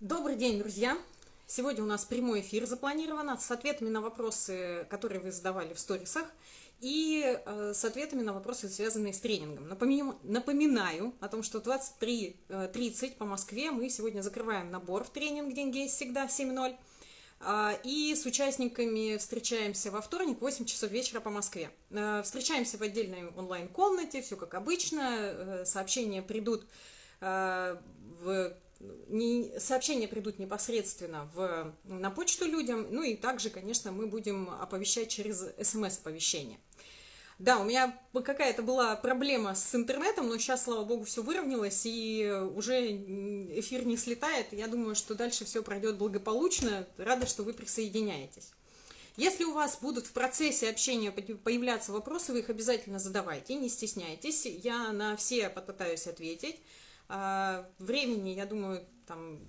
Добрый день, друзья! Сегодня у нас прямой эфир запланирован с ответами на вопросы, которые вы задавали в сторисах, и э, с ответами на вопросы, связанные с тренингом. Напоминаю, напоминаю о том, что 23.30 по Москве мы сегодня закрываем набор в тренинг «Деньги есть всегда» 7.0. А, и с участниками встречаемся во вторник в 8 часов вечера по Москве. Э, встречаемся в отдельной онлайн-комнате, все как обычно. Э, сообщения придут в не, сообщения придут непосредственно в, на почту людям, ну и также, конечно, мы будем оповещать через смс-оповещение. Да, у меня какая-то была проблема с интернетом, но сейчас, слава богу, все выровнялось, и уже эфир не слетает. Я думаю, что дальше все пройдет благополучно. Рада, что вы присоединяетесь. Если у вас будут в процессе общения появляться вопросы, вы их обязательно задавайте, не стесняйтесь. Я на все попытаюсь ответить. А, времени, я думаю, там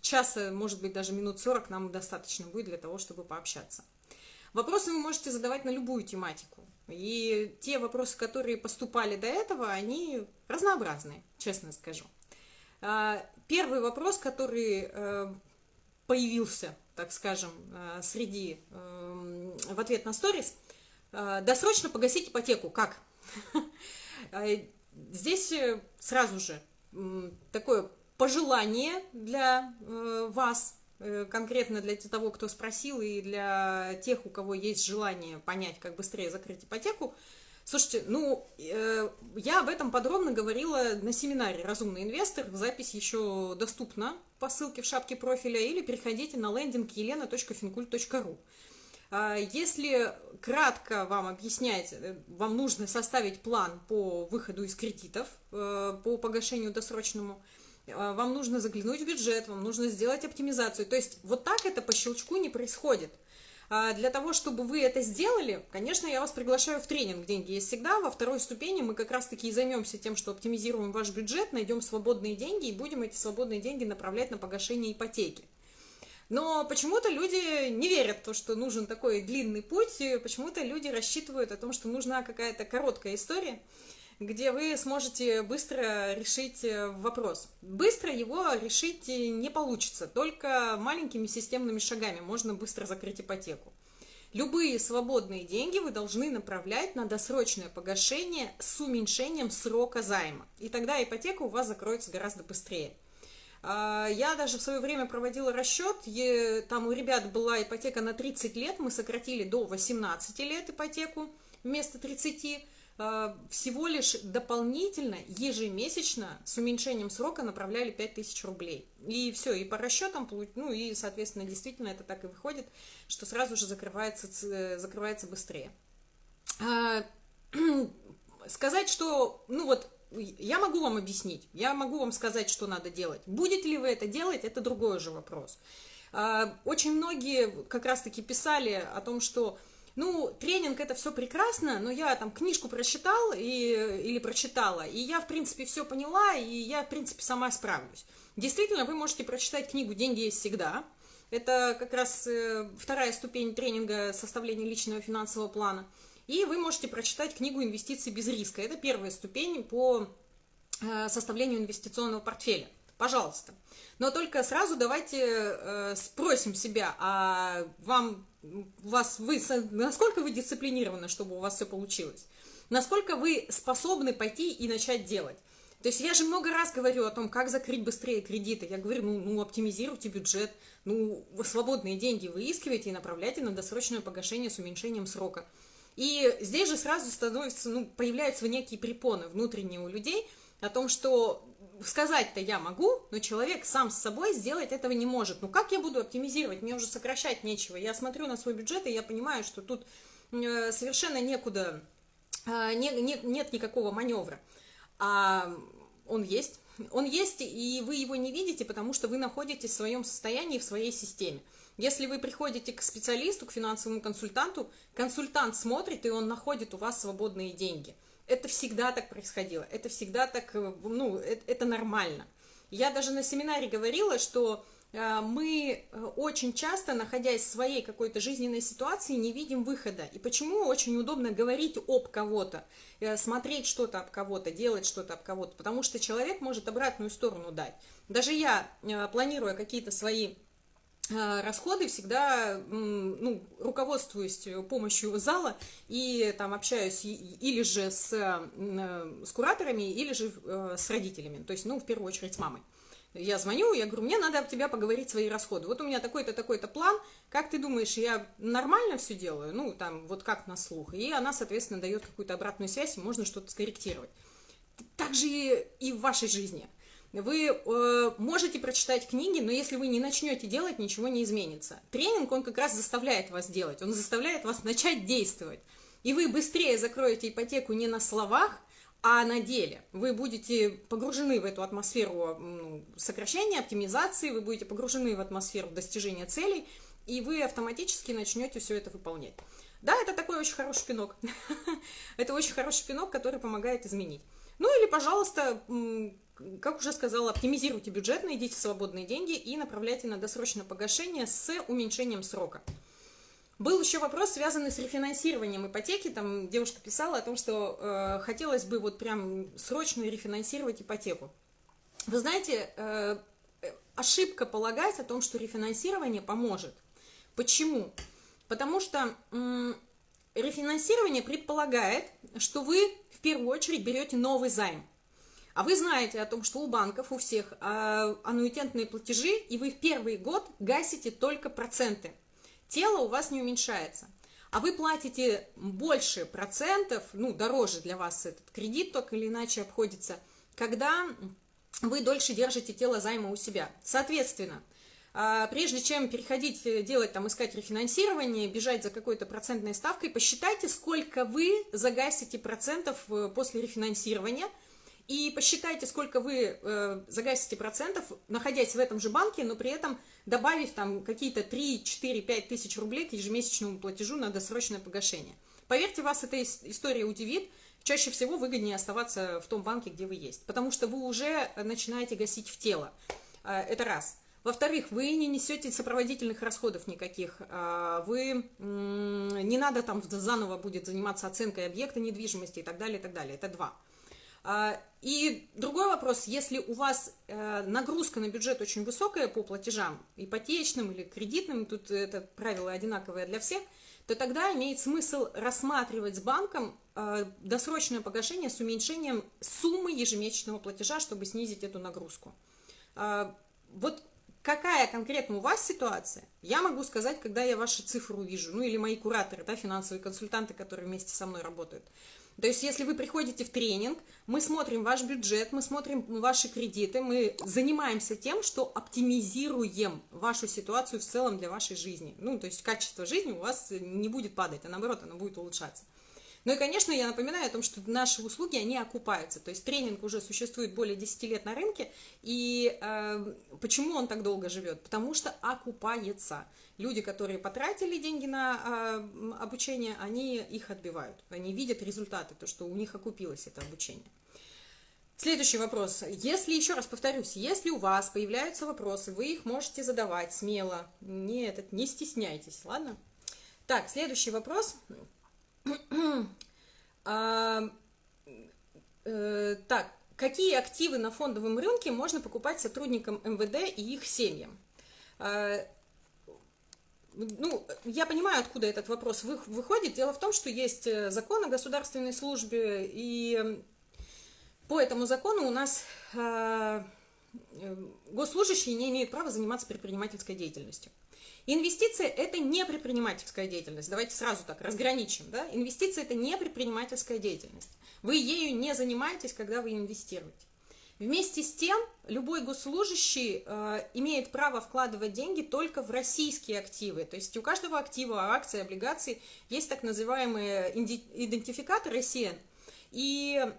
часа, может быть, даже минут 40 нам достаточно будет для того, чтобы пообщаться. Вопросы вы можете задавать на любую тематику. И те вопросы, которые поступали до этого, они разнообразные, честно скажу. А, первый вопрос, который э, появился, так скажем, э, среди, э, в ответ на сторис, досрочно погасить ипотеку. Как? Здесь сразу же такое пожелание для э, вас, э, конкретно для того, кто спросил, и для тех, у кого есть желание понять, как быстрее закрыть ипотеку. Слушайте, ну, э, я об этом подробно говорила на семинаре «Разумный инвестор». Запись еще доступна по ссылке в шапке профиля или переходите на лендинг елена.финкульт.ру. А, если кратко вам объяснять, э, вам нужно составить план по выходу из кредитов, э, по погашению досрочному, э, вам нужно заглянуть в бюджет, вам нужно сделать оптимизацию. То есть вот так это по щелчку не происходит. А для того, чтобы вы это сделали, конечно, я вас приглашаю в тренинг «Деньги есть всегда». Во второй ступени мы как раз-таки и займемся тем, что оптимизируем ваш бюджет, найдем свободные деньги и будем эти свободные деньги направлять на погашение ипотеки. Но почему-то люди не верят в то, что нужен такой длинный путь, почему-то люди рассчитывают о том, что нужна какая-то короткая история, где вы сможете быстро решить э, вопрос. Быстро его решить не получится, только маленькими системными шагами можно быстро закрыть ипотеку. Любые свободные деньги вы должны направлять на досрочное погашение с уменьшением срока займа. И тогда ипотека у вас закроется гораздо быстрее. А, я даже в свое время проводила расчет, там у ребят была ипотека на 30 лет, мы сократили до 18 лет ипотеку вместо 30, а, всего лишь дополнительно, ежемесячно, с уменьшением срока направляли 5000 рублей. И все, и по расчетам, ну и, соответственно, действительно это так и выходит, что сразу же закрывается, закрывается быстрее. А, сказать, что, ну вот, я могу вам объяснить, я могу вам сказать, что надо делать. Будете ли вы это делать, это другой уже вопрос. А, очень многие как раз-таки писали о том, что ну, тренинг это все прекрасно, но я там книжку прочитал и, или прочитала, и я, в принципе, все поняла, и я, в принципе, сама справлюсь. Действительно, вы можете прочитать книгу «Деньги есть всегда». Это как раз э, вторая ступень тренинга составления личного финансового плана – и вы можете прочитать книгу «Инвестиции без риска». Это первая ступень по э, составлению инвестиционного портфеля. Пожалуйста. Но только сразу давайте э, спросим себя, а вам, вас, вы, насколько вы дисциплинированы, чтобы у вас все получилось? Насколько вы способны пойти и начать делать? То есть я же много раз говорю о том, как закрыть быстрее кредиты. Я говорю, ну, ну оптимизируйте бюджет, ну, свободные деньги выискивайте и направляйте на досрочное погашение с уменьшением срока. И здесь же сразу становится, ну, появляются некие препоны внутренние у людей о том, что сказать-то я могу, но человек сам с собой сделать этого не может. Ну как я буду оптимизировать? Мне уже сокращать нечего. Я смотрю на свой бюджет, и я понимаю, что тут э, совершенно некуда, э, не, не, нет никакого маневра. А он есть. Он есть, и вы его не видите, потому что вы находитесь в своем состоянии, в своей системе. Если вы приходите к специалисту, к финансовому консультанту, консультант смотрит, и он находит у вас свободные деньги. Это всегда так происходило, это всегда так, э, ну, это, это нормально. Я даже на семинаре говорила, что мы э, очень часто, находясь в своей какой-то жизненной ситуации, не видим выхода. И почему очень удобно говорить об кого-то, смотреть что-то об кого-то, делать что-то об кого-то, потому что человек может обратную сторону дать. Даже я, планируя какие-то свои расходы всегда ну, руководствуюсь помощью зала и там общаюсь или же с, с кураторами, или же с родителями, то есть, ну, в первую очередь с мамой. Я звоню, я говорю, мне надо об тебя поговорить свои расходы. Вот у меня такой-то, такой-то план. Как ты думаешь, я нормально все делаю? Ну, там, вот как на слух. И она, соответственно, дает какую-то обратную связь, и можно что-то скорректировать. Так же и в вашей жизни. Вы э, можете прочитать книги, но если вы не начнете делать, ничего не изменится. Тренинг, он как раз заставляет вас делать, он заставляет вас начать действовать. И вы быстрее закроете ипотеку не на словах, а на деле вы будете погружены в эту атмосферу ну, сокращения, оптимизации, вы будете погружены в атмосферу достижения целей, и вы автоматически начнете все это выполнять. Да, это такой очень хороший пинок. это очень хороший пинок, который помогает изменить. Ну или, пожалуйста, как уже сказала, оптимизируйте бюджет, найдите свободные деньги и направляйте на досрочное погашение с уменьшением срока. Был еще вопрос, связанный с рефинансированием ипотеки. Там девушка писала о том, что э, хотелось бы вот прям срочно рефинансировать ипотеку. Вы знаете, э, ошибка полагать о том, что рефинансирование поможет. Почему? Потому что э, рефинансирование предполагает, что вы в первую очередь берете новый займ. А вы знаете о том, что у банков, у всех э, аннуитетные платежи, и вы в первый год гасите только проценты тело у вас не уменьшается. А вы платите больше процентов, ну, дороже для вас этот кредит так или иначе обходится, когда вы дольше держите тело займа у себя. Соответственно, а, прежде чем переходить, э, делать, там, искать рефинансирование, бежать за какой-то процентной ставкой, посчитайте, сколько вы загасите процентов э, после рефинансирования – и посчитайте, сколько вы э, загасите процентов, находясь в этом же банке, но при этом добавив там какие-то 3, 4, 5 тысяч рублей к ежемесячному платежу на досрочное погашение. Поверьте, вас эта история удивит. Чаще всего выгоднее оставаться в том банке, где вы есть, потому что вы уже начинаете гасить в тело. Э, это раз. Во-вторых, вы не несете сопроводительных расходов никаких, э, вы не надо там заново будет заниматься оценкой объекта недвижимости и так далее, и так далее. Это два. А, и другой вопрос, если у вас э, нагрузка на бюджет очень высокая по платежам, ипотечным или кредитным, тут это правило одинаковое для всех, то тогда имеет смысл рассматривать с банком э, досрочное погашение с уменьшением суммы ежемесячного платежа, чтобы снизить эту нагрузку. А, вот какая конкретно у вас ситуация, я могу сказать, когда я ваши цифры увижу, ну или мои кураторы, да, финансовые консультанты, которые вместе со мной работают. То есть, если вы приходите в тренинг, мы смотрим ваш бюджет, мы смотрим ваши кредиты, мы занимаемся тем, что оптимизируем вашу ситуацию в целом для вашей жизни. Ну, то есть, качество жизни у вас не будет падать, а наоборот, оно будет улучшаться. Ну и, конечно, я напоминаю о том, что наши услуги, они окупаются. То есть тренинг уже существует более 10 лет на рынке. И э, почему он так долго живет? Потому что окупается. Люди, которые потратили деньги на э, обучение, они их отбивают. Они видят результаты, то, что у них окупилось это обучение. Следующий вопрос. Если, еще раз повторюсь, если у вас появляются вопросы, вы их можете задавать смело. Не, этот, не стесняйтесь, ладно? Так, следующий вопрос. А, э, так, какие активы на фондовом рынке можно покупать сотрудникам МВД и их семьям? А, ну, я понимаю, откуда этот вопрос выходит. Дело в том, что есть э, закон о государственной службе, и по этому закону у нас э, госслужащие не имеют права заниматься предпринимательской деятельностью. Инвестиция – это не предпринимательская деятельность. Давайте сразу так разграничим. Да? Инвестиция – это не предпринимательская деятельность. Вы ею не занимаетесь, когда вы инвестируете. Вместе с тем, любой госслужащий э, имеет право вкладывать деньги только в российские активы. То есть у каждого актива, акции, облигаций есть так называемый идентификатор ICN. И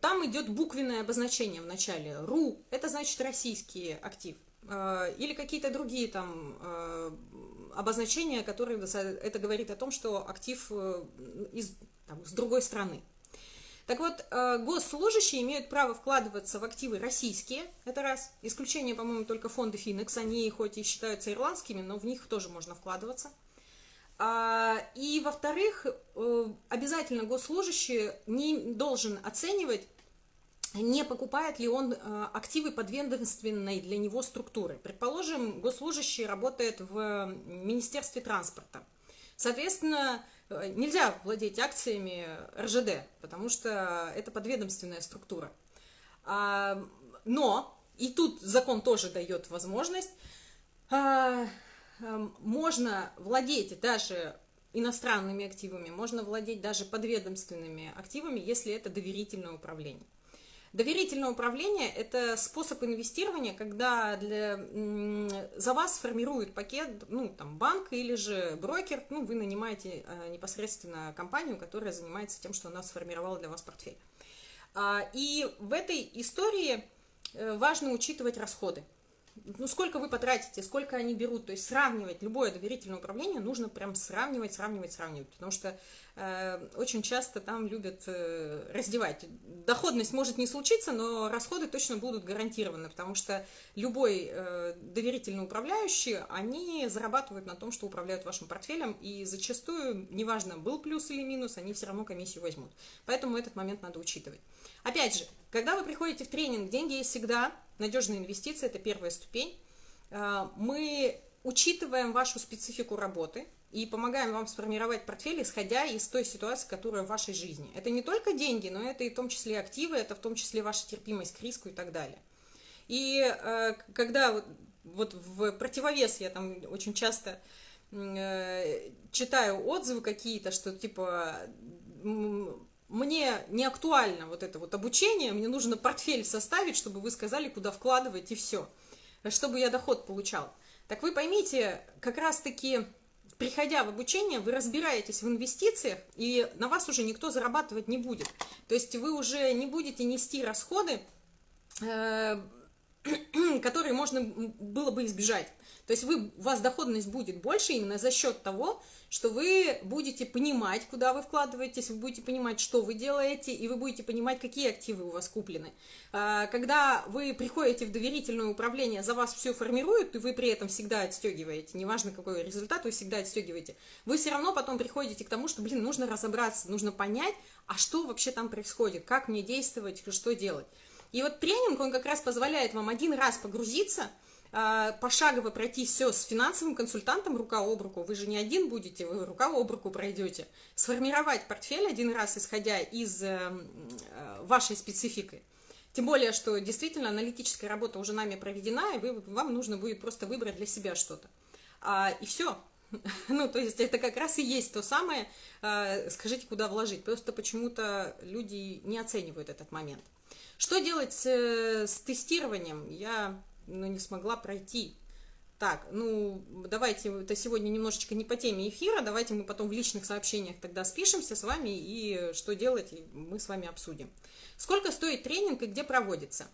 там идет буквенное обозначение в начале. РУ – это значит российский актив. Э, или какие-то другие там э, обозначения, которые это говорит о том, что актив э, из, там, с другой страны. Так вот, э, госслужащие имеют право вкладываться в активы российские, это раз. Исключение, по-моему, только фонды Финекс, они хоть и считаются ирландскими, но в них тоже можно вкладываться. А, и, во-вторых, э, обязательно госслужащий не должен оценивать, не покупает ли он э, активы подведомственной для него структуры. Предположим, госслужащий работает в Министерстве транспорта. Соответственно, Э, нельзя владеть акциями РЖД, потому что это подведомственная структура. А, но, и тут закон тоже дает возможность, а, можно владеть даже иностранными активами, можно владеть даже подведомственными активами, если это доверительное управление. Доверительное управление – это способ инвестирования, когда для, за вас формирует пакет, ну, там, банк или же брокер, ну, вы нанимаете а, непосредственно компанию, которая занимается тем, что она сформировала для вас портфель. А, и в этой истории э, важно учитывать расходы ну, сколько вы потратите, сколько они берут, то есть сравнивать любое доверительное управление нужно прям сравнивать, сравнивать, сравнивать, потому что э, очень часто там любят э, раздевать. Доходность может не случиться, но расходы точно будут гарантированы, потому что любой э, доверительный управляющий, они зарабатывают на том, что управляют вашим портфелем, и зачастую, неважно, был плюс или минус, они все равно комиссию возьмут. Поэтому этот момент надо учитывать. Опять же, когда вы приходите в тренинг, деньги есть всегда, надежные инвестиции – это первая ступень. А, мы учитываем вашу специфику работы и помогаем вам сформировать портфель, исходя из той ситуации, которая в вашей жизни. Это не только деньги, но это и в том числе активы, это в том числе ваша терпимость к риску и так далее. И э, когда вот, вот в противовес я там очень часто э, читаю отзывы какие-то, что типа мне не актуально вот это вот обучение, мне нужно портфель составить, чтобы вы сказали, куда вкладывать и все, чтобы я доход получал. Так вы поймите, как раз-таки, приходя в обучение, вы разбираетесь в инвестициях, и на вас уже никто зарабатывать не будет. То есть вы уже не будете нести расходы, э, которые можно было бы избежать. То есть вы, у вас доходность будет больше именно за счет того, что вы будете понимать, куда вы вкладываетесь, вы будете понимать, что вы делаете, и вы будете понимать, какие активы у вас куплены. А, когда вы приходите в доверительное управление, за вас все формируют, и вы при этом всегда отстегиваете, неважно какой результат, вы всегда отстегиваете, вы все равно потом приходите к тому, что, блин, нужно разобраться, нужно понять, а что вообще там происходит, как мне действовать, что делать. И вот тренинг, он как раз позволяет вам один раз погрузиться – а, пошагово пройти все с финансовым консультантом рука об руку, вы же не один будете, вы рука об руку пройдете, сформировать портфель один раз, исходя из э, э, вашей специфики. Тем более, что действительно аналитическая работа уже нами проведена, и вы, вам нужно будет просто выбрать для себя что-то. А, и все. Ну, то есть это как раз и есть то самое, а, скажите, куда вложить. Просто почему-то люди не оценивают этот момент. Что делать э, с тестированием? Я но не смогла пройти. Так, ну, давайте, это сегодня немножечко не по теме эфира, давайте мы потом в личных сообщениях тогда спишемся с вами и что делать, мы с вами обсудим. Сколько стоит тренинг и где проводится?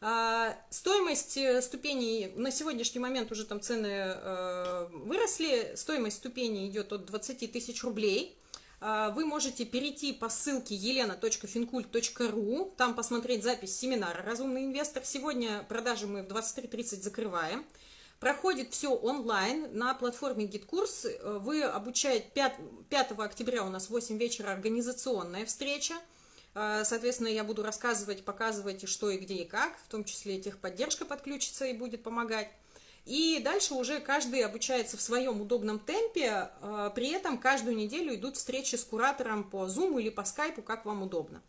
А, стоимость э, ступеней, на сегодняшний момент уже там цены э, выросли, стоимость ступеней идет от 20 тысяч рублей. А, вы можете перейти по ссылке елена.финкульт.ру, там посмотреть запись семинара «Разумный инвестор». Сегодня продажи мы в 23.30 закрываем. Проходит все онлайн на платформе GitKurs. Вы обучаете 5, 5 октября у нас в 8 вечера организационная встреча. А, соответственно, я буду рассказывать, показывать, что и где и как, в том числе техподдержка подключится и будет помогать. И дальше уже каждый обучается в своем удобном темпе, а, при этом каждую неделю идут встречи с куратором по Zoom или по Skype, как вам удобно.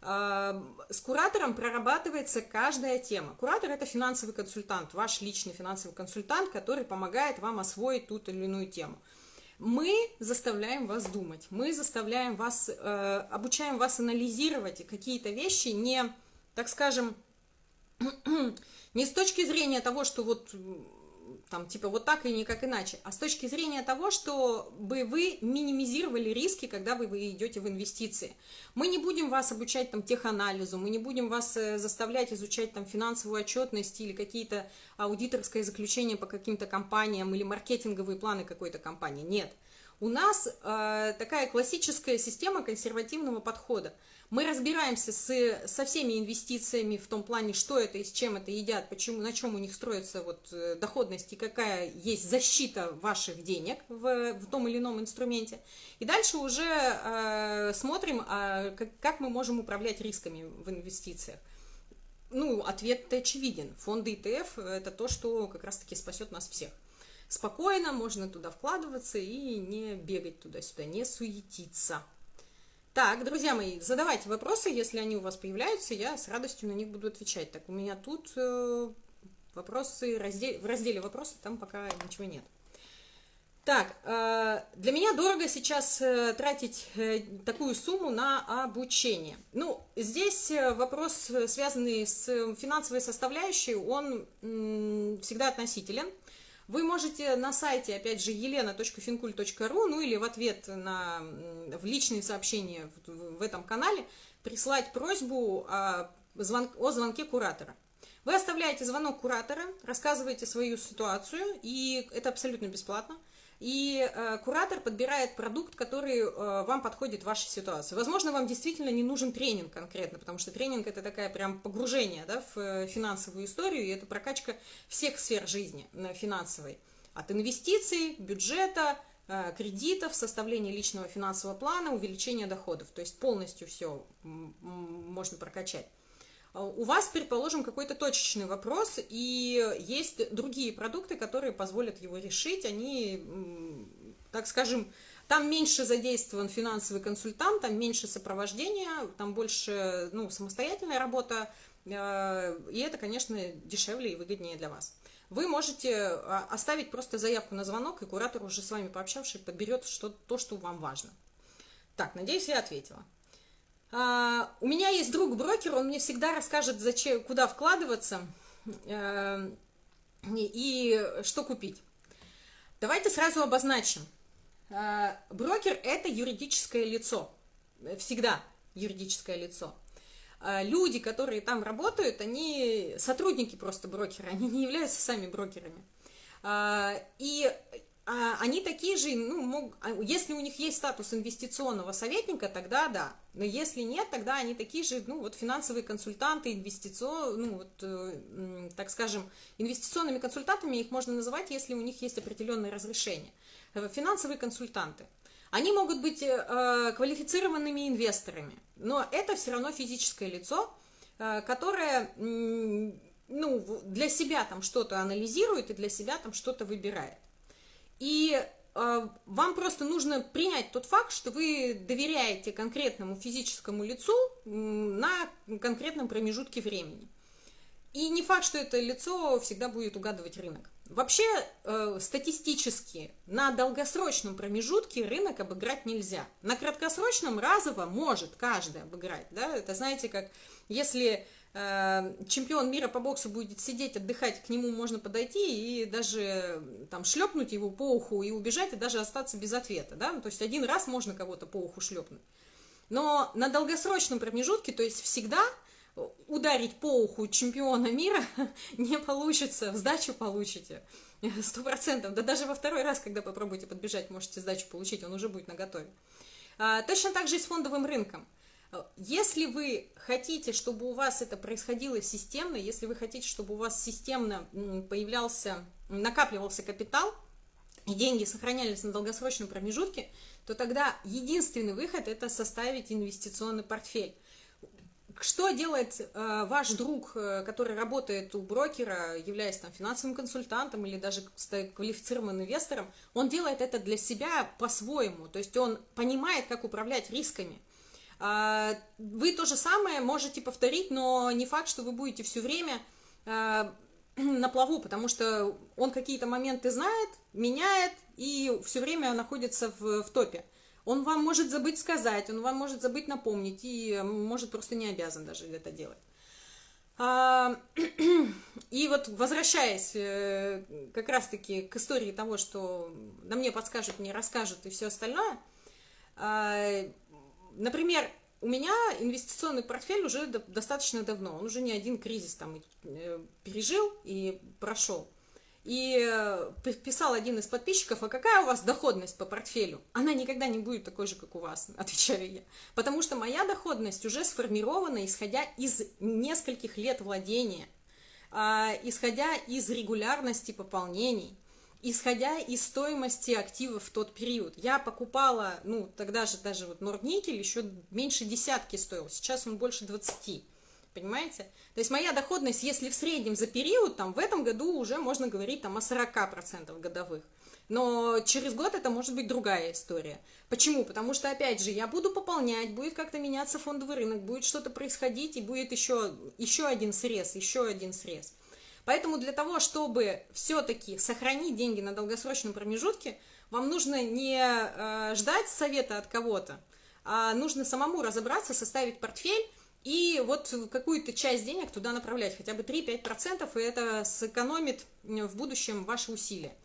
А, с куратором прорабатывается каждая тема. Куратор – это финансовый консультант, ваш личный финансовый консультант, который помогает вам освоить ту или иную тему. Мы заставляем вас думать, мы заставляем вас, э, обучаем вас анализировать какие-то вещи, не, так скажем, Не с точки зрения того, что вот там типа вот так и никак иначе, а с точки зрения того, чтобы вы минимизировали риски, когда вы, вы идете в инвестиции. Мы не будем вас обучать там теханализу, мы не будем вас э, заставлять изучать там финансовую отчетность или какие-то аудиторские заключения по каким-то компаниям или маркетинговые планы какой-то компании. Нет. У нас э, такая классическая система консервативного подхода. Мы разбираемся с, со всеми инвестициями в том плане, что это и с чем это едят, почему, на чем у них строится вот, э, доходность и какая есть защита ваших денег в, в том или ином инструменте. И дальше уже э, смотрим, э, как, как мы можем управлять рисками в инвестициях. Ну, ответ очевиден. Фонды ETF – это то, что как раз-таки спасет нас всех. Спокойно можно туда вкладываться и не бегать туда-сюда, не суетиться. Так, друзья мои, задавайте вопросы, если они у вас появляются, я с радостью на них буду отвечать. Так, у меня тут э, вопросы, раздел, в разделе вопросы там пока ничего нет. Так, э, для меня дорого сейчас э, тратить э, такую сумму на обучение. Ну, здесь э, вопрос, э, связанный с финансовой составляющей, он всегда относителен. Вы можете на сайте, опять же, елена.финкуль.ру, ну или в ответ на, в личные сообщения в, в этом канале прислать просьбу о, звон, о звонке куратора. Вы оставляете звонок куратора, рассказываете свою ситуацию, и это абсолютно бесплатно – и э, куратор подбирает продукт, который э, вам подходит в вашей ситуации. Возможно, вам действительно не нужен тренинг конкретно, потому что тренинг это такая прям погружение да, в э, финансовую историю, и это прокачка всех сфер жизни э, финансовой. От инвестиций, бюджета, э, кредитов, составления личного финансового плана, увеличения доходов. То есть полностью все можно прокачать. А у вас, предположим, какой-то точечный вопрос, и есть другие продукты, которые позволят его решить. Они, так скажем, там меньше задействован финансовый консультант, там меньше сопровождения, там больше ну, самостоятельная работа, э, и это, конечно, дешевле и выгоднее для вас. Вы можете а, оставить просто заявку на звонок, и куратор, уже с вами пообщавшись, подберет что, то, что вам важно. Так, надеюсь, я ответила. А, у меня есть друг-брокер, он мне всегда расскажет, зачем, куда вкладываться э, и что купить. Давайте сразу обозначим. Э, брокер – это юридическое лицо, всегда юридическое лицо. Э, люди, которые там работают, они сотрудники просто брокера, они не являются сами брокерами. И они такие же, ну, мог, а, если у них есть статус инвестиционного советника, тогда да. Но если нет, тогда они такие же, ну, вот финансовые консультанты, инвестицион, ну, вот, э, так скажем, инвестиционными консультантами их можно называть, если у них есть определенные разрешения. Э, финансовые консультанты. Они могут быть э, квалифицированными инвесторами, но это все равно физическое лицо, э, которое, э, ну, для себя там что-то анализирует и для себя там что-то выбирает. И э, вам просто нужно принять тот факт, что вы доверяете конкретному физическому лицу на конкретном промежутке времени. И не факт, что это лицо всегда будет угадывать рынок. Вообще, э, статистически, на долгосрочном промежутке рынок обыграть нельзя. На краткосрочном разово может каждый обыграть. Да? Это знаете, как если чемпион мира по боксу будет сидеть, отдыхать, к нему можно подойти и даже там шлепнуть его по уху и убежать, и даже остаться без ответа, да, то есть один раз можно кого-то по уху шлепнуть. Но на долгосрочном промежутке, то есть всегда ударить по уху чемпиона мира не получится, сдачу получите, сто процентов, да даже во второй раз, когда попробуете подбежать, можете сдачу получить, он уже будет наготове. А, точно так же и с фондовым рынком. Если вы хотите, чтобы у вас это происходило системно, если вы хотите, чтобы у вас системно появлялся, накапливался капитал, и деньги сохранялись на долгосрочном промежутке, то тогда единственный выход – это составить инвестиционный портфель. Что делает э, ваш друг, э, который работает у брокера, являясь там финансовым консультантом или даже квалифицированным инвестором? Он делает это для себя по-своему, то есть он понимает, как управлять рисками – вы то же самое можете повторить, но не факт, что вы будете все время а, на плаву, потому что он какие-то моменты знает, меняет и все время находится в, в топе. Он вам может забыть сказать, он вам может забыть напомнить и может просто не обязан даже это делать. А, и вот возвращаясь э, как раз-таки к истории того, что на мне подскажут, мне расскажут и все остальное, Например, у меня инвестиционный портфель уже достаточно давно, он уже не один кризис там э, пережил и прошел. И э, писал один из подписчиков, а какая у вас доходность по портфелю? Она никогда не будет такой же, как у вас, отвечаю я. Потому что моя доходность уже сформирована, исходя из нескольких лет владения, а, исходя из регулярности пополнений, исходя из стоимости активов в тот период. Я покупала, ну, тогда же даже вот Нордникель еще меньше десятки стоил, сейчас он больше 20 понимаете? То есть моя доходность, если в среднем за период, там, в этом году уже можно говорить там, о 40% годовых. Но через год это может быть другая история. Почему? Потому что, опять же, я буду пополнять, будет как-то меняться фондовый рынок, будет что-то происходить, и будет еще, еще один срез, еще один срез. Поэтому для того, чтобы все-таки сохранить деньги на долгосрочном промежутке, вам нужно не э, ждать совета от кого-то, а нужно самому разобраться, составить портфель, и вот какую-то часть денег туда направлять, хотя бы 3-5%, и это сэкономит в будущем ваши усилия.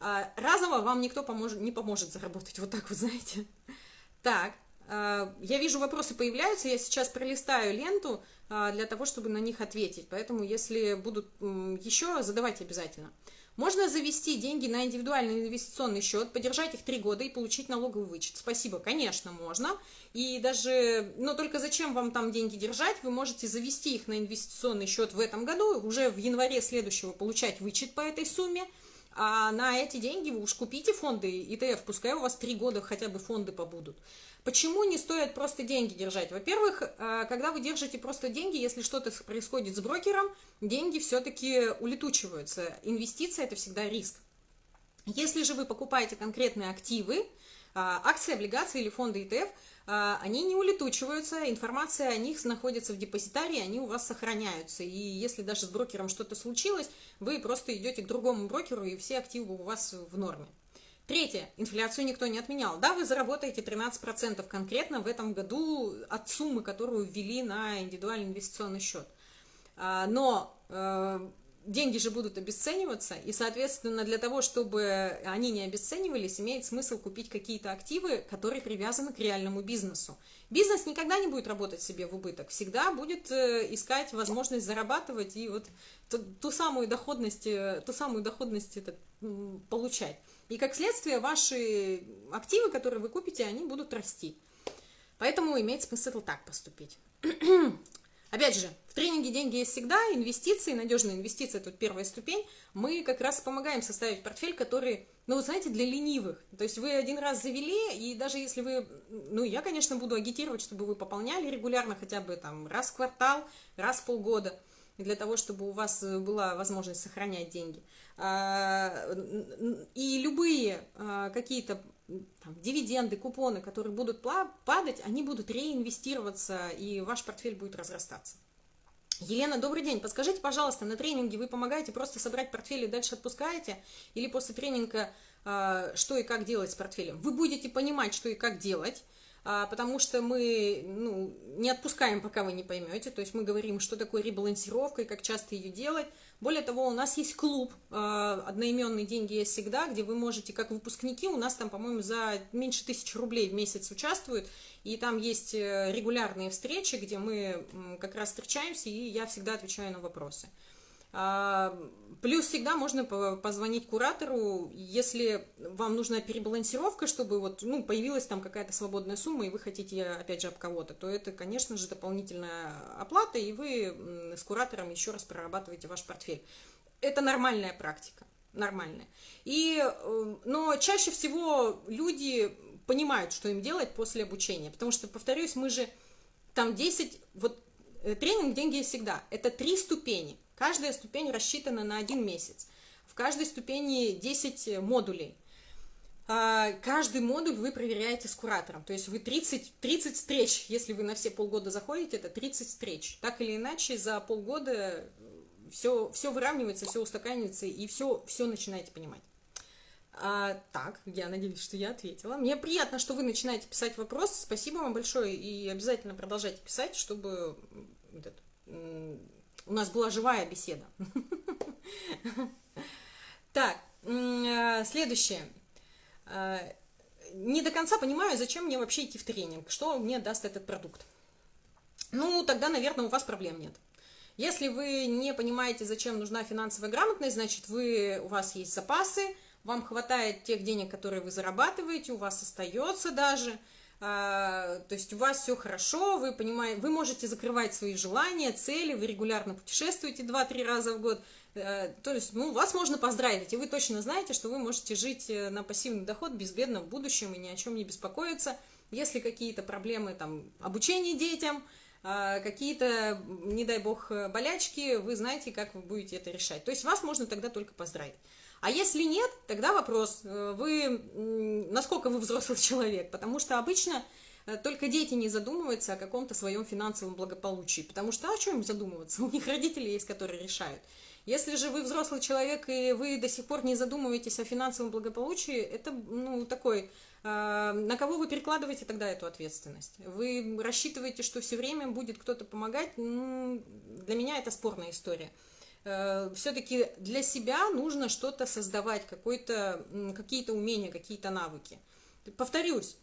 А, разово вам никто поможет, не поможет заработать, вот так вот, знаете. Так, я вижу, вопросы появляются, я сейчас пролистаю ленту а, для того, чтобы на них ответить, поэтому если будут еще, задавайте обязательно. Можно завести деньги на индивидуальный инвестиционный счет, подержать их три года и получить налоговый вычет. Спасибо, конечно, можно. И даже, но только зачем вам там деньги держать? Вы можете завести их на инвестиционный счет в этом году, уже в январе следующего получать вычет по этой сумме. А на эти деньги вы уж купите фонды ETF, пускай у вас три года хотя бы фонды побудут. Почему не стоит просто деньги держать? Во-первых, э, когда вы держите просто деньги, если что-то происходит с брокером, деньги все-таки улетучиваются. Инвестиция – это всегда риск. Если же вы покупаете конкретные активы, э, акции, облигации или фонды ETF, э, они не улетучиваются, информация о них находится в депозитарии, они у вас сохраняются. И если даже с брокером что-то случилось, вы просто идете к другому брокеру, и все активы у вас в норме. Третье. Инфляцию никто не отменял. Да, вы заработаете 13% конкретно в этом году от суммы, которую ввели на индивидуальный инвестиционный счет. А, но э, деньги же будут обесцениваться, и, соответственно, для того, чтобы они не обесценивались, имеет смысл купить какие-то активы, которые привязаны к реальному бизнесу. Бизнес никогда не будет работать себе в убыток, всегда будет э, искать возможность зарабатывать и вот ту, ту самую доходность, э, ту самую доходность это, получать. И как следствие ваши активы, которые вы купите, они будут расти. Поэтому имеет смысл так поступить. Опять же, в тренинге «Деньги есть всегда», инвестиции, надежные инвестиции, тут первая ступень, мы как раз помогаем составить портфель, который, ну, знаете, для ленивых. То есть вы один раз завели, и даже если вы, ну, я, конечно, буду агитировать, чтобы вы пополняли регулярно, хотя бы там раз в квартал, раз в полгода, для того, чтобы у вас была возможность сохранять деньги. А, и любые а, какие-то там, дивиденды, купоны, которые будут падать, они будут реинвестироваться, и ваш портфель будет разрастаться. Елена, добрый день. Подскажите, пожалуйста, на тренинге вы помогаете просто собрать портфель и дальше отпускаете? Или после тренинга э, что и как делать с портфелем? Вы будете понимать, что и как делать, а, потому что мы ну, не отпускаем, пока вы не поймете. То есть мы говорим, что такое ребалансировка и как часто ее делать. Более того, у нас есть клуб а, «Одноименные деньги есть всегда», где вы можете, как выпускники, у нас там, по-моему, за меньше тысячи рублей в месяц участвуют, и там есть э, регулярные встречи, где мы как раз встречаемся, и я всегда отвечаю на вопросы. А, плюс всегда можно позвонить куратору, если вам нужна перебалансировка, чтобы вот, ну, появилась там какая-то свободная сумма, и вы хотите, опять же, об кого-то, то это, конечно же, дополнительная оплата, и вы с куратором еще раз прорабатываете ваш портфель. Это нормальная практика, нормальная. И, э, но чаще всего люди понимают, что им делать после обучения, потому что, повторюсь, мы же там 10, вот э, тренинг «Деньги всегда» – это три ступени – Каждая ступень рассчитана на один месяц. В каждой ступени 10 модулей. А, каждый модуль вы проверяете с куратором. То есть вы 30, 30 встреч, если вы на все полгода заходите, это 30 встреч. Так или иначе, за полгода все, все выравнивается, все устаканивается, и все, все начинаете понимать. А, так, я надеюсь, что я ответила. Мне приятно, что вы начинаете писать вопрос. Спасибо вам большое, и обязательно продолжайте писать, чтобы этот, у нас была живая беседа. Так, э, следующее. Э, не до конца понимаю, зачем мне вообще идти в тренинг, что мне даст этот продукт. Ну, тогда, наверное, у вас проблем нет. Если вы не понимаете, зачем нужна финансовая грамотность, значит, вы, у вас есть запасы, вам хватает тех денег, которые вы зарабатываете, у вас остается даже, то есть у вас все хорошо, вы понимаете, вы можете закрывать свои желания, цели, вы регулярно путешествуете 2-3 раза в год, э, то есть, ну, вас можно поздравить, и вы точно знаете, что вы можете жить э, на пассивный доход безбедно в будущем и ни о чем не беспокоиться, если какие-то проблемы, там, обучение детям, а, какие-то, не дай бог, болячки, вы знаете, как вы будете это решать. То есть вас можно тогда только поздравить. А если нет, тогда вопрос, э, вы, насколько вы взрослый человек, потому что обычно э, только дети не задумываются о каком-то своем финансовом благополучии, потому что а о чем задумываться? У них родители есть, которые решают. Если же вы взрослый человек и вы до сих пор не задумываетесь о финансовом благополучии, это ну, такой а, на кого вы перекладываете тогда эту ответственность? Вы рассчитываете, что все время будет кто-то помогать? Ну, для меня это спорная история. Э, Все-таки для себя нужно что-то создавать, какие-то умения, какие-то навыки. Повторюсь,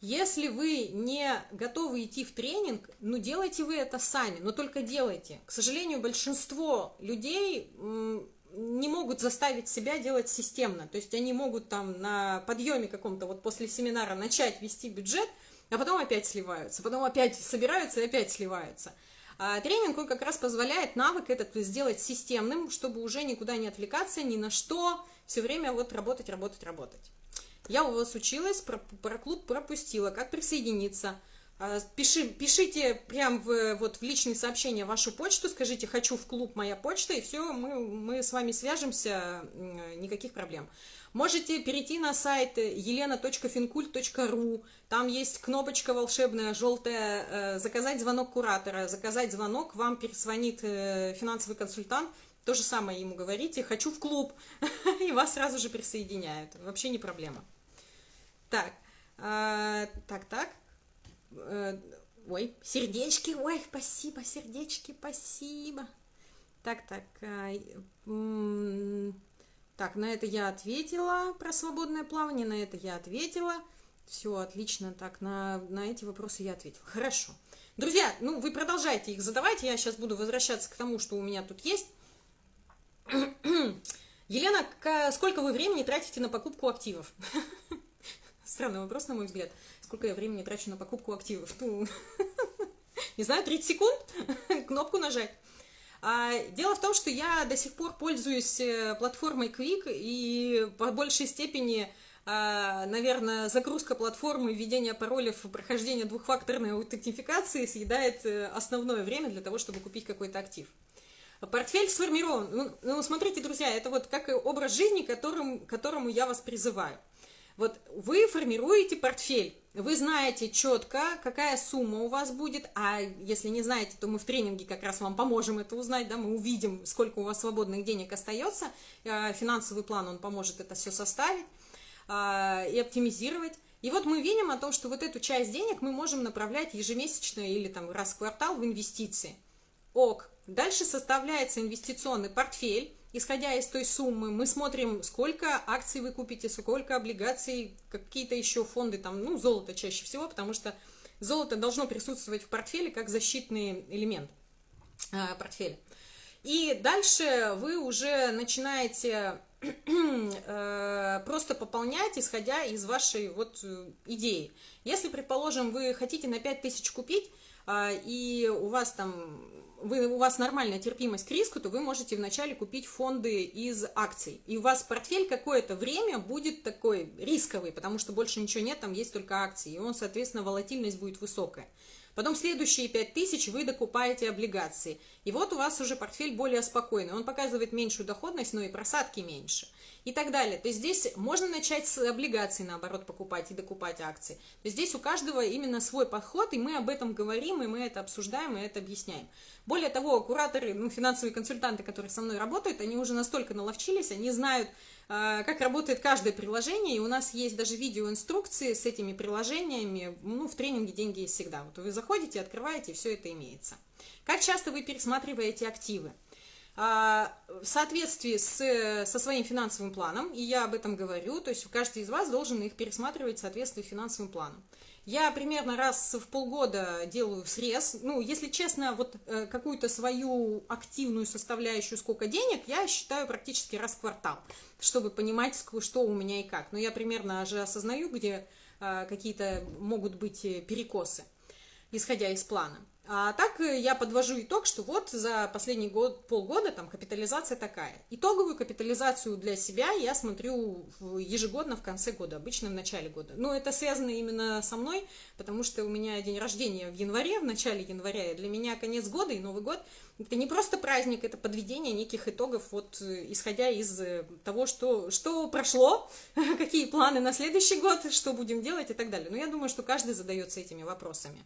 если вы не готовы идти в тренинг, ну делайте вы это сами, но только делайте. К сожалению, большинство людей не могут заставить себя делать системно. То есть они могут там на подъеме каком-то вот после семинара начать вести бюджет, а потом опять сливаются, потом опять собираются и опять сливаются. А тренинг, он как раз позволяет навык этот сделать системным, чтобы уже никуда не отвлекаться, ни на что, все время вот работать, работать, работать. Я у вас училась, про, про клуб пропустила, как присоединиться – пиши, пишите прям в, вот, в личные сообщения вашу почту, скажите «хочу в клуб, моя почта», и все, мы, мы с вами свяжемся, никаких проблем. Можете перейти на сайт елена.финкульт.ру, там есть кнопочка волшебная, желтая, э, заказать звонок куратора, заказать звонок, вам перезвонит э, финансовый консультант, то же самое ему говорите «хочу в клуб», и вас сразу же присоединяют, вообще не проблема. Так, а, так, так. Э, ой, сердечки, ой, спасибо, сердечки, спасибо. Так, так, э, так, на это я ответила про свободное плавание, на это я ответила. Все, отлично, так, на, на эти вопросы я ответила. Хорошо. Друзья, ну вы продолжайте их задавать, я сейчас буду возвращаться к тому, что у меня тут есть. Елена, сколько вы времени тратите на покупку активов? Странный вопрос, на мой взгляд сколько я времени трачу на покупку активов. Ну, не знаю, 30 секунд, кнопку нажать. А, дело в том, что я до сих пор пользуюсь э, платформой Quick, и по большей степени, а, наверное, загрузка платформы, введение паролей, прохождение двухфакторной аутентификации съедает э, основное время для того, чтобы купить какой-то актив. Портфель сформирован. Ну, ну, смотрите, друзья, это вот как образ жизни, которым, которому я вас призываю. Вот вы формируете портфель, вы знаете четко, какая сумма у вас будет, а если не знаете, то мы в тренинге как раз вам поможем это узнать, да, мы увидим, сколько у вас свободных денег остается, а, финансовый план, он поможет это все составить а, и оптимизировать. И вот мы видим о том, что вот эту часть денег мы можем направлять ежемесячно или там раз в квартал в инвестиции. Ок. Дальше составляется инвестиционный портфель, исходя из той суммы, мы смотрим, сколько акций вы купите, сколько облигаций, какие-то еще фонды, там, ну, золото чаще всего, потому что золото должно присутствовать в портфеле как защитный элемент э, портфеля. И дальше вы уже начинаете просто пополнять, исходя из вашей вот э, идеи. Если, предположим, вы хотите на 5000 купить, э, и у вас там вы, у вас нормальная терпимость к риску, то вы можете вначале купить фонды из акций. И у вас портфель какое-то время будет такой рисковый, потому что больше ничего нет, там есть только акции. И он, соответственно, волатильность будет высокая. Потом следующие 5000 вы докупаете облигации. И вот у вас уже портфель более спокойный. Он показывает меньшую доходность, но и просадки меньше и так далее. То есть здесь можно начать с облигаций, наоборот, покупать и докупать акции. То есть здесь у каждого именно свой подход, и мы об этом говорим, и мы это обсуждаем, и это объясняем. Более того, кураторы, ну, финансовые консультанты, которые со мной работают, они уже настолько наловчились, они знают, как работает каждое приложение, и у нас есть даже видеоинструкции с этими приложениями, ну, в тренинге «Деньги есть всегда». Вот вы заходите, открываете, все это имеется. Как часто вы пересматриваете активы? А, в соответствии с, со своим финансовым планом, и я об этом говорю, то есть каждый из вас должен их пересматривать в соответствии с финансовым планом. Я примерно раз в полгода делаю срез. Ну, если честно, вот э, какую-то свою активную составляющую, сколько денег, я считаю практически раз в квартал, чтобы понимать, что у меня и как. Но я примерно же осознаю, где э, какие-то могут быть э, перекосы, исходя из плана. А так э, я подвожу итог, что вот за последний год, полгода там капитализация такая. Итоговую капитализацию для себя я смотрю ежегодно в конце года, обычно в начале года. Но это связано именно со мной, потому что у меня день рождения в январе, в начале января, и для меня конец года и Новый год это не просто праздник, это подведение неких итогов, вот э, исходя из э, того, что, что прошло, какие планы на следующий год, что будем делать и так далее. Но я думаю, что каждый задается этими вопросами.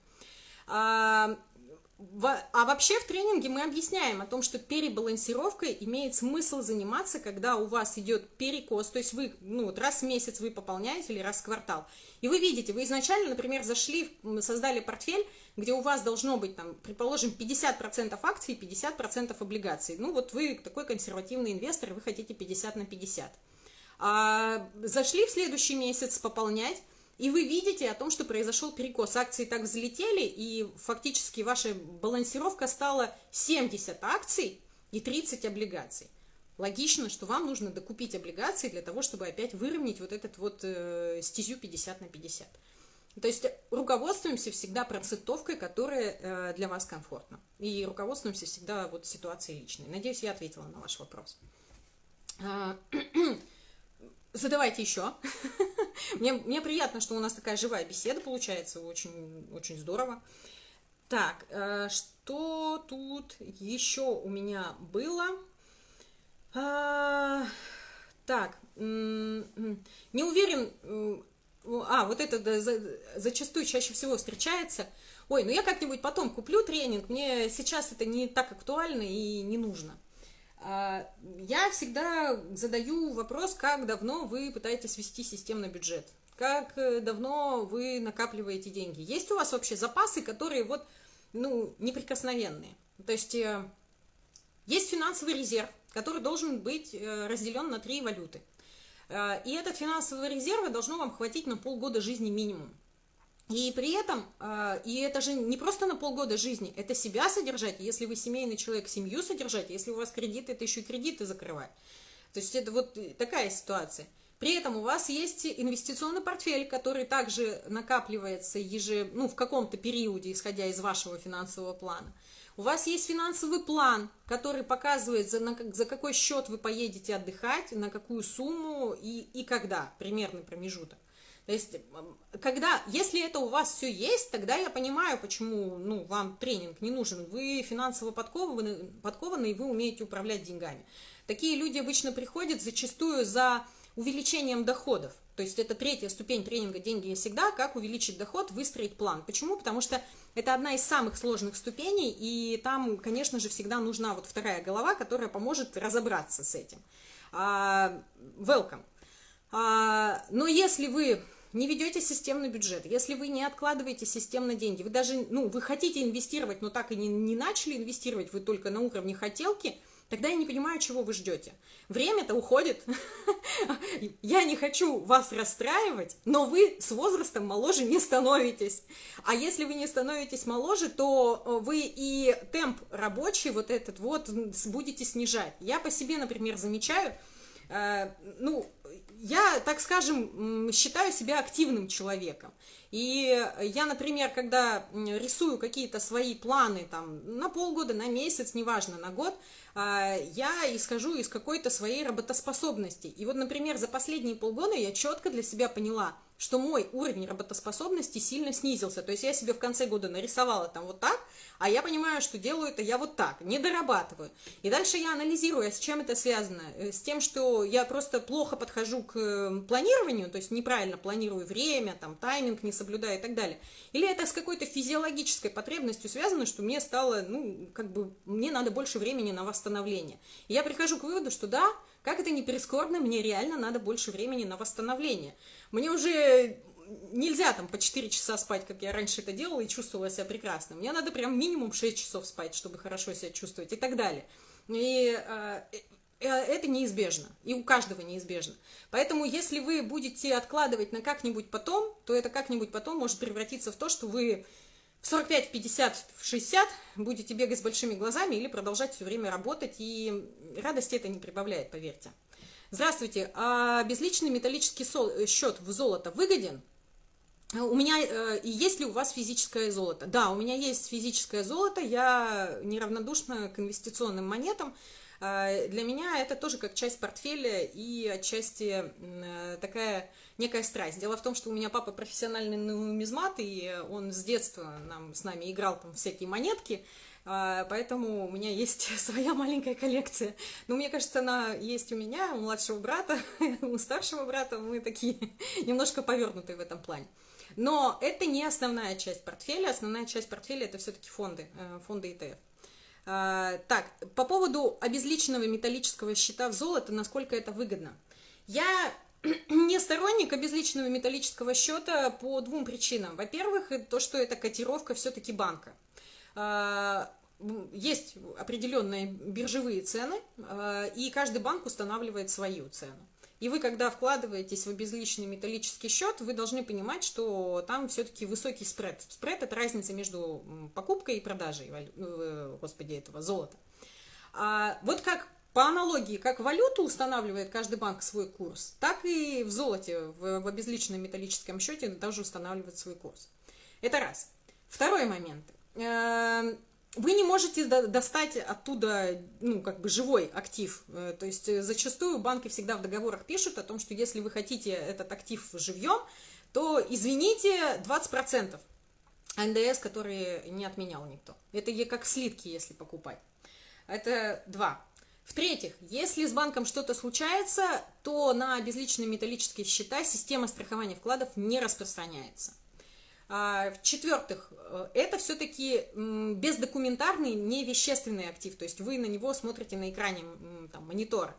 А, вообще в тренинге мы объясняем о том, что перебалансировкой имеет смысл заниматься, когда у вас идет перекос, то есть вы ну, вот раз в месяц вы пополняете или раз в квартал. И вы видите, вы изначально, например, зашли, создали портфель, где у вас должно быть, там, предположим, 50% акций и 50% облигаций. Ну вот вы такой консервативный инвестор, вы хотите 50 на 50. А, зашли в следующий месяц пополнять, и вы видите о том, что произошел перекос. Акции так взлетели, и фактически ваша балансировка стала 70 акций и 30 облигаций. Логично, что вам нужно докупить облигации для того, чтобы опять выровнять вот этот вот э, стезю 50 на 50. То есть руководствуемся всегда процентовкой, которая э, для вас комфортна. И руководствуемся всегда вот ситуацией личной. Надеюсь, я ответила на ваш вопрос. Задавайте еще. мне, мне приятно, что у нас такая живая беседа получается, очень, очень здорово. Так, э, что тут еще у меня было? А, так, не уверен, а, вот это да, за, зачастую чаще всего встречается. Ой, ну я как-нибудь потом куплю тренинг, мне сейчас это не так актуально и не нужно. А, я всегда задаю вопрос, как давно вы пытаетесь вести системный бюджет, как э, давно вы накапливаете деньги. Есть у вас вообще запасы, которые вот, ну, неприкосновенные? То есть э, есть финансовый резерв, который должен быть э, разделен на три валюты. И этот финансовый резерв должно вам хватить на полгода жизни минимум. И при этом, а, и это же не просто на полгода жизни, это себя содержать, если вы семейный человек, семью содержать, если у вас кредиты, это еще и кредиты закрывать. То есть это вот такая ситуация. При этом у вас есть инвестиционный портфель, который также накапливается еже, ну, в каком-то периоде, исходя из вашего финансового плана. У вас есть финансовый план, который показывает, за, на, за какой счет вы поедете отдыхать, на какую сумму и, и когда, примерный промежуток. То есть, когда, если это у вас все есть, тогда я понимаю, почему ну, вам тренинг не нужен. Вы финансово подкованы, подкованы, и вы умеете управлять деньгами. Такие люди обычно приходят зачастую за увеличением доходов. То есть это третья ступень тренинга «Деньги и всегда», как увеличить доход, выстроить план. Почему? Потому что это одна из самых сложных ступеней, и там, конечно же, всегда нужна вот вторая голова, которая поможет разобраться с этим. Uh, welcome. Uh, но если вы не ведете системный бюджет, если вы не откладываете системно деньги, вы даже, ну, вы хотите инвестировать, но так и не, не начали инвестировать, вы только на уровне хотелки, тогда я не понимаю, чего вы ждете. Время-то уходит. Я не хочу вас расстраивать, но вы с возрастом моложе не становитесь. А если вы не становитесь моложе, то э, вы и темп рабочий вот этот вот будете снижать. Я по себе, например, замечаю, э, ну, я, так скажем, считаю себя активным человеком. И я, например, когда рисую какие-то свои планы там, на полгода, на месяц, неважно, на год, а, я исхожу из какой-то своей работоспособности. И вот, например, за последние полгода я четко для себя поняла, что мой уровень работоспособности сильно снизился. То есть я себе в конце года нарисовала там вот так, а я понимаю, что делаю это я вот так, не дорабатываю. И дальше я анализирую, а с чем это связано. Э, с тем, что я просто плохо подхожу к э, планированию, то есть неправильно планирую время, там, тайминг не соблюдаю и так далее. Или это с какой-то физиологической потребностью связано, что мне стало, ну, как бы, мне надо больше времени на восстановление. И я прихожу к выводу, что да, как это не прискорбно, мне реально надо больше времени на восстановление. Мне уже нельзя там по 4 часа спать, как я раньше это делала, и чувствовала себя прекрасно. Мне надо прям минимум 6 часов спать, чтобы хорошо себя чувствовать и так далее. И э, э, это неизбежно, и у каждого неизбежно. Поэтому, если вы будете откладывать на как-нибудь потом, то это как-нибудь потом может превратиться в то, что вы в 45, в 50, в 60 будете бегать с большими глазами или продолжать все время работать, и радости это не прибавляет, поверьте. Здравствуйте, а безличный металлический счет в золото выгоден? У меня, э, есть ли у вас физическое золото? Да, у меня есть физическое золото, я неравнодушна к инвестиционным монетам. Э, для меня это тоже как часть портфеля и отчасти э, такая некая страсть. Дело в том, что у меня папа профессиональный нумизмат, и он с детства нам, с нами играл там всякие монетки, поэтому у меня есть своя маленькая коллекция. Но мне кажется, она есть у меня, у младшего брата, у старшего брата, мы такие немножко повернутые в этом плане. Но это не основная часть портфеля. Основная часть портфеля это все-таки фонды, э, фонды ETF. А, так, по поводу обезличенного металлического счета в золото, насколько это выгодно. Я не сторонник обезличенного металлического счета по двум причинам. Во-первых, то, что это котировка все-таки банка. А, есть определенные биржевые цены, а, и каждый банк устанавливает свою цену. И вы, когда вкладываетесь в безличный металлический счет, вы должны понимать, что там все-таки высокий спред. Спред – это разница между покупкой и продажей, э, господи, этого золота. А вот как по аналогии, как валюту устанавливает каждый банк свой курс, так и в золоте, в, в обезличенном металлическом счете тоже устанавливает свой курс. Это раз. Второй момент. Эм, вы не можете достать оттуда, ну, как бы живой актив. Э, то есть э, зачастую банки всегда в договорах пишут о том, что если вы хотите этот актив живьем, то, извините, 20% НДС, который не отменял никто. Это как слитки, если покупать. Это два. В-третьих, если с банком что-то случается, то на безличные металлические счета система страхования вкладов не распространяется. А, в-четвертых, э, это все-таки бездокументарный, невещественный актив, то есть вы на него смотрите на экране там, монитора.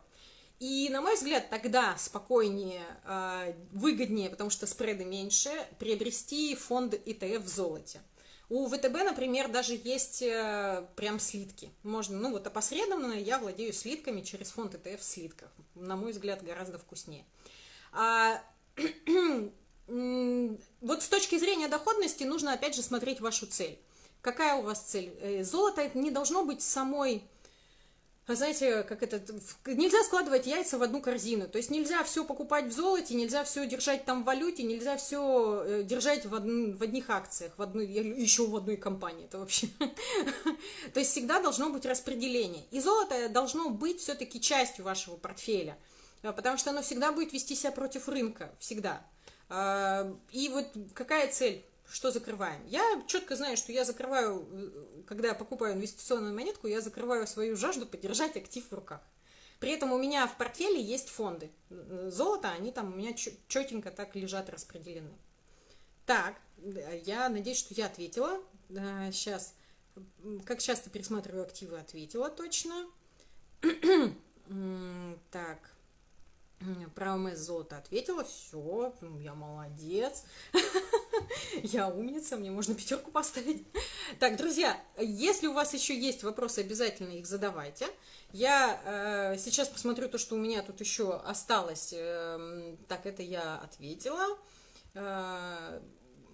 И, на мой взгляд, тогда спокойнее, а, выгоднее, потому что спреды меньше, приобрести фонд ETF в золоте. У ВТБ, например, даже есть э, прям слитки. Можно, ну вот опосредованно я владею слитками через фонд ETF в слитках. На мой взгляд, гораздо вкуснее. А, вот с точки зрения доходности нужно опять же смотреть вашу цель. Какая у вас цель? Э, золото не должно быть самой, знаете, как это, нельзя складывать яйца в одну корзину. То есть нельзя все покупать в золоте, нельзя все держать там в валюте, нельзя все э, держать в, од... в одних акциях, в одной, еще в одной компании. Это вообще. То есть всегда должно быть распределение. И золото должно быть все-таки частью вашего портфеля, э, потому что оно всегда будет вести себя против рынка, всегда. И вот какая цель? Что закрываем? Я четко знаю, что я закрываю, когда я покупаю инвестиционную монетку, я закрываю свою жажду поддержать актив в руках. При этом у меня в портфеле есть фонды. Золото, они там у меня четенько так лежат распределены. Так, я надеюсь, что я ответила. Сейчас, как часто пересматриваю активы, ответила точно. Так, ОМС золото ответила, все, я молодец, я умница, мне можно пятерку поставить. Так, друзья, если у вас еще есть вопросы, обязательно их задавайте. Я э, сейчас посмотрю то, что у меня тут еще осталось. Э, так, это я ответила. Э,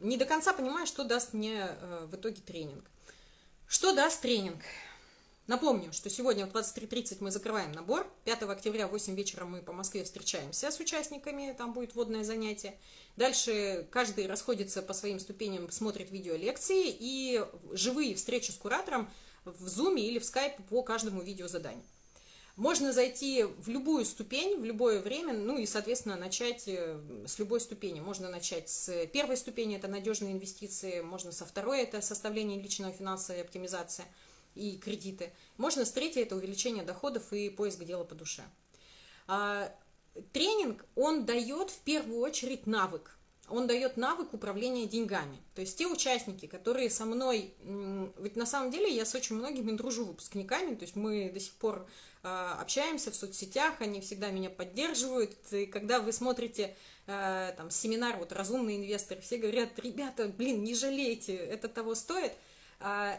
не до конца понимаю, что даст мне э, в итоге тренинг. Что даст тренинг? Напомню, что сегодня в 23.30 мы закрываем набор. 5 октября в 8 вечера мы по Москве встречаемся с участниками, там будет вводное занятие. Дальше каждый расходится по своим ступеням, смотрит видео лекции и живые встречи с куратором в Zoom или в Skype по каждому видеозаданию. Можно зайти в любую ступень, в любое время, ну и, соответственно, начать э, с любой ступени. Можно начать с первой ступени, это надежные инвестиции, можно со второй, это составление личного финансовой оптимизации – и кредиты. Можно с третьей это увеличение доходов и поиск дела по душе. А, тренинг, он дает в первую очередь навык. Он дает навык управления деньгами. То есть те участники, которые со мной... Ведь на самом деле я с очень многими дружу выпускниками, то есть мы до сих пор э, общаемся в соцсетях, они всегда меня поддерживают. И когда вы смотрите э, там семинар, вот «Разумные инвесторы», все говорят, ребята, блин, не жалейте, это того стоит – а,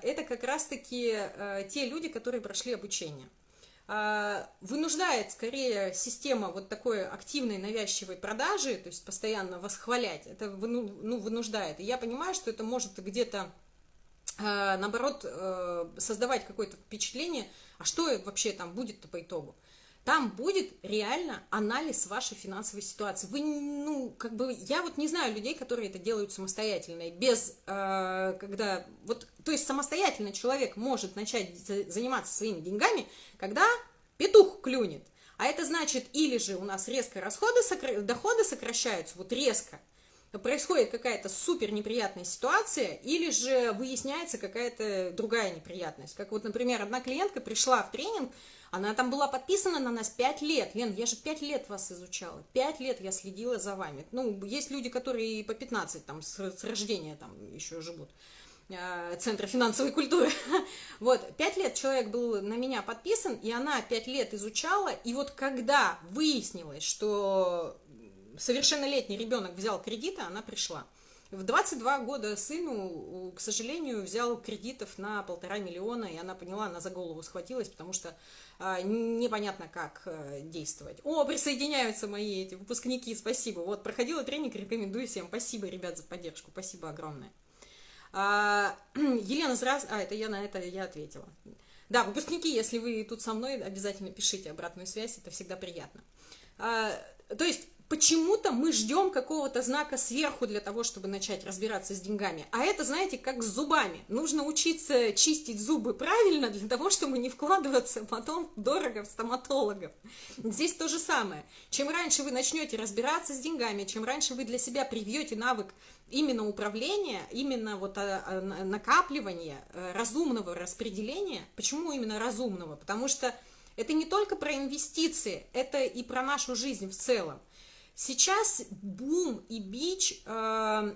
это как раз-таки э, те люди, которые прошли обучение. а, вынуждает скорее система вот такой активной навязчивой продажи, то есть постоянно восхвалять, это ну, вынуждает. И я понимаю, что это может где-то а, наоборот э, создавать какое-то впечатление, а что вообще там будет-то по итогу. Там будет реально анализ вашей финансовой ситуации. Вы, ну, как бы, я вот не знаю людей, которые это делают самостоятельно, без, э, когда, вот, то есть самостоятельно человек может начать заниматься своими деньгами, когда петух клюнет. А это значит, или же у нас резко расходы, доходы сокращаются, вот резко, происходит какая-то супер неприятная ситуация, или же выясняется какая-то другая неприятность. Как вот, например, одна клиентка пришла в тренинг, она там была подписана на нас 5 лет. Лен, я же 5 лет вас изучала. 5 лет я следила за вами. Ну, есть люди, которые и по 15 там с, с рождения там еще живут. Э, Центра финансовой культуры. Вот, пять лет человек был на меня подписан, и она пять лет изучала, и вот когда выяснилось, что совершеннолетний ребенок взял кредиты, она пришла. В 22 года сыну, к сожалению, взял кредитов на полтора миллиона, и она поняла, она за голову схватилась, потому что а, непонятно, как а, действовать. О, присоединяются мои эти выпускники, спасибо. Вот, проходила тренинг, рекомендую всем. Спасибо, ребят, за поддержку, спасибо огромное. А, Елена Зраз... А, это я на это я ответила. Да, выпускники, если вы тут со мной, обязательно пишите обратную связь, это всегда приятно. А, то есть почему-то мы ждем какого-то знака сверху для того, чтобы начать разбираться с деньгами. А это, знаете, как с зубами. Нужно учиться чистить зубы правильно для того, чтобы не вкладываться потом дорого в стоматологов. Здесь то же самое. Чем раньше вы начнете разбираться с деньгами, чем раньше вы для себя привьете навык именно управления, именно вот а, а, накапливания, э, разумного распределения. Почему именно разумного? Потому что это не только про инвестиции, это и про нашу жизнь в целом. Сейчас бум и бич э,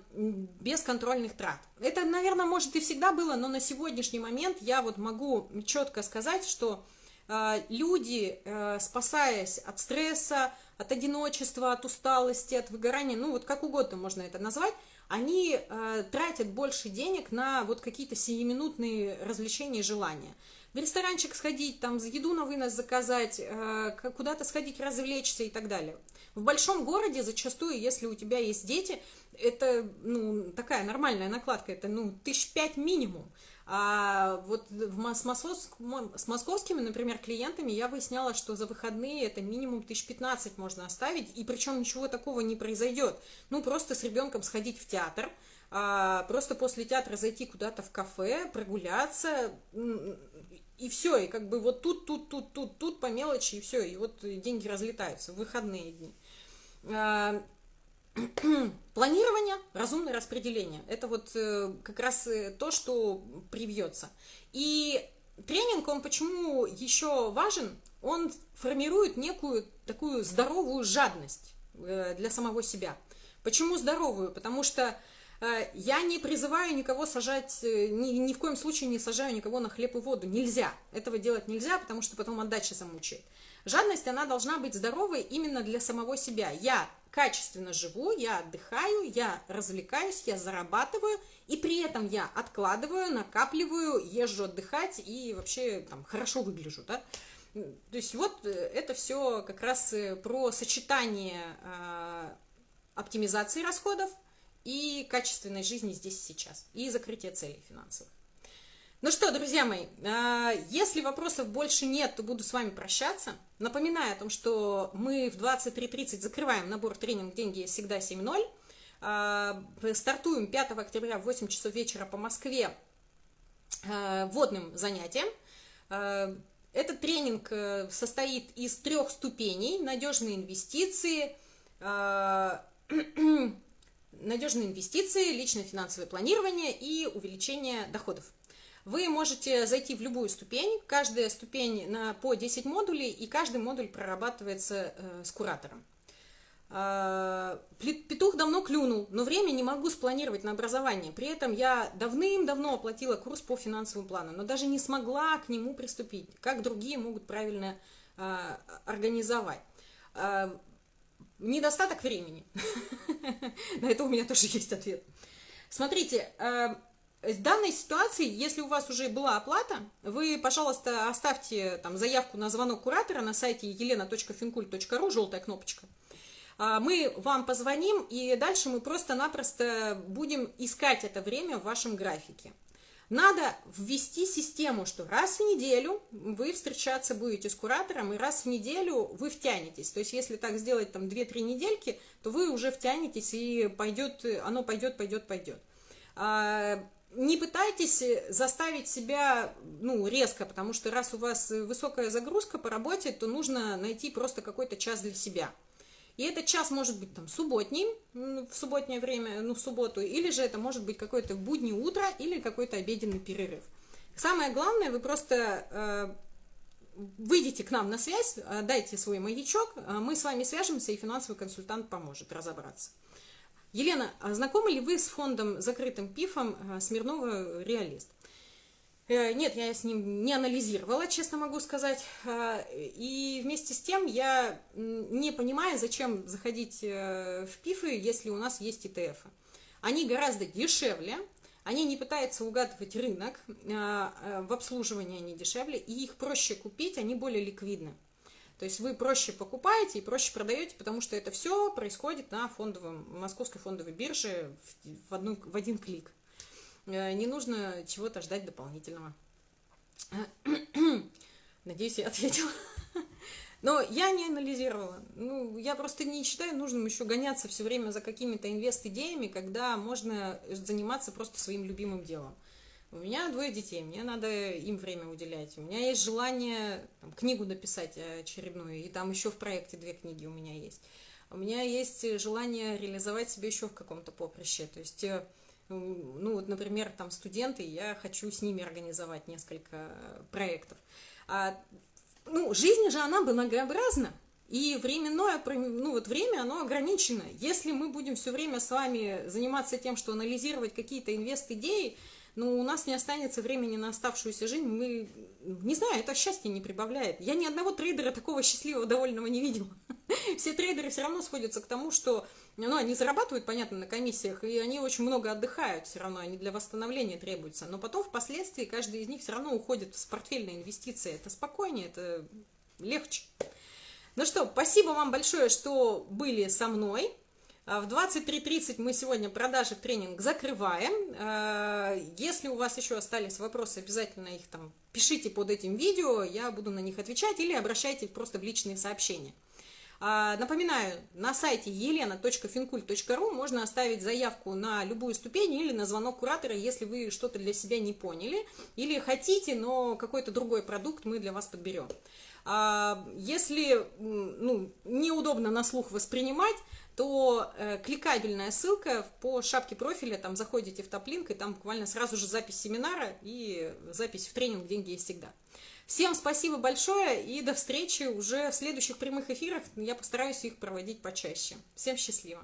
бесконтрольных трат. Это, наверное, может и всегда было, но на сегодняшний момент я вот могу четко сказать, что э, люди, э, спасаясь от стресса, от одиночества, от усталости, от выгорания, ну вот как угодно можно это назвать, они э, тратят больше денег на вот какие-то сиюминутные развлечения и желания в ресторанчик сходить, там, за еду на вынос заказать, э, куда-то сходить развлечься и так далее. В большом городе зачастую, если у тебя есть дети, это ну, такая нормальная накладка, это ну, тысяч пять минимум. А вот в, с, с московскими, например, клиентами я выясняла, что за выходные это минимум тысяч пятнадцать можно оставить, и причем ничего такого не произойдет. Ну, просто с ребенком сходить в театр, а, просто после театра зайти куда-то в кафе, прогуляться, и все, и как бы вот тут, тут, тут, тут, тут по мелочи, и все, и вот деньги разлетаются в выходные дни. А, планирование, разумное распределение. Это вот э, как раз э, то, что привьется. И тренинг, он почему еще важен? Он формирует некую такую здоровую жадность э, для самого себя. Почему здоровую? Потому что я не призываю никого сажать, э, ни, ни в коем случае не сажаю никого на хлеб и воду. Нельзя. Этого делать нельзя, потому что потом отдача замучает. Жадность, она должна быть здоровой именно для самого себя. Я качественно живу, я отдыхаю, я развлекаюсь, я зарабатываю, и при этом я откладываю, накапливаю, езжу отдыхать и вообще там хорошо выгляжу, да. То есть вот э, это все как раз про сочетание э, оптимизации расходов, и качественной жизни здесь сейчас, и закрытие целей финансовых. Ну что, друзья мои, а, если вопросов больше нет, то буду с вами прощаться. Напоминаю о том, что мы в 23.30 закрываем набор тренинг «Деньги всегда 7.0». А, стартуем 5 октября в 8 часов вечера по Москве а, вводным занятием. Этот тренинг э, состоит из трех ступеней. Надежные инвестиции, надежные инвестиции, личное финансовое планирование и увеличение доходов. Вы можете зайти в любую ступень, каждая ступень на по 10 модулей, и каждый модуль прорабатывается э, с куратором. Э, петух давно клюнул, но время не могу спланировать на образование. При этом я давным-давно оплатила курс по финансовым планам, но даже не смогла к нему приступить, как другие могут правильно э, организовать. Недостаток времени. На это у меня тоже есть ответ. Смотрите, э, в данной ситуации, если у вас уже была оплата, вы, пожалуйста, оставьте там заявку на звонок куратора на сайте елена.финкуль.ру, желтая кнопочка. А, мы вам позвоним, и дальше мы просто-напросто будем искать это время в вашем графике. Надо ввести систему, что раз в неделю вы встречаться будете с куратором, и раз в неделю вы втянетесь. То есть, если так сделать там 2-3 недельки, то вы уже втянетесь, и пойдет, оно пойдет, пойдет, пойдет. А, не пытайтесь заставить себя ну, резко, потому что раз у вас высокая загрузка по работе, то нужно найти просто какой-то час для себя. И этот час может быть там субботним, в субботнее время, ну в субботу, или же это может быть какое-то буднее утро или какой-то обеденный перерыв. Самое главное, вы просто э, выйдите к нам на связь, э, дайте свой маячок, э, мы с вами свяжемся, и финансовый консультант поможет разобраться. Елена, а знакомы ли вы с фондом закрытым ПИФом э, Смирнова «Реалист»? Э, нет, я с ним не анализировала, честно могу сказать. Э, и вместе с тем я не понимаю, зачем заходить э, в ПИФы, если у нас есть ETF. Они гораздо дешевле, они не пытаются угадывать рынок, в обслуживании они дешевле, и их проще купить, они более ликвидны. То есть вы проще покупаете и проще продаете, потому что это все происходит на фондовом, московской фондовой бирже в, одну, в один клик. Э, не нужно чего-то ждать дополнительного. Надеюсь, я ответила. Но я не анализировала. Ну, я просто не считаю нужным еще гоняться все время за какими-то инвест-идеями, когда можно заниматься просто своим любимым делом. У меня двое детей, мне надо им время уделять. У меня есть желание там, книгу написать очередную, и там еще в проекте две книги у меня есть. У меня есть желание реализовать себя еще в каком-то поприще. То есть э, ну вот, например, там студенты, я хочу с ними организовать несколько проектов. А, ну, жизнь же, она многообразна, и временное, ну вот время, оно ограничено. Если мы будем все время с вами заниматься тем, что анализировать какие-то инвест-идеи, ну, у нас не останется времени на оставшуюся жизнь, мы, не знаю, это счастье не прибавляет. Я ни одного трейдера такого счастливого, довольного не видела. Все трейдеры все равно сходятся к тому, что ну, они зарабатывают, понятно, на комиссиях, и они очень много отдыхают все равно, они для восстановления требуются. Но потом, впоследствии, каждый из них все равно уходит в портфельные инвестиции. Это спокойнее, это легче. Ну что, спасибо вам большое, что были со мной. А в 23.30 мы сегодня продажи в тренинг закрываем. А, если у вас еще остались вопросы, обязательно их там пишите под этим видео, я буду на них отвечать, или обращайтесь просто в личные сообщения. А, напоминаю, на сайте елена.финкуль.ру можно оставить заявку на любую ступень или на звонок куратора, если вы что-то для себя не поняли, или хотите, но какой-то другой продукт мы для вас подберем. Если ну, неудобно на слух воспринимать, то э, кликабельная ссылка по шапке профиля, там заходите в топ-линк, и там буквально сразу же запись семинара и запись в тренинг «Деньги есть всегда». Всем спасибо большое и до встречи уже в следующих прямых эфирах. Я постараюсь их проводить почаще. Всем счастливо!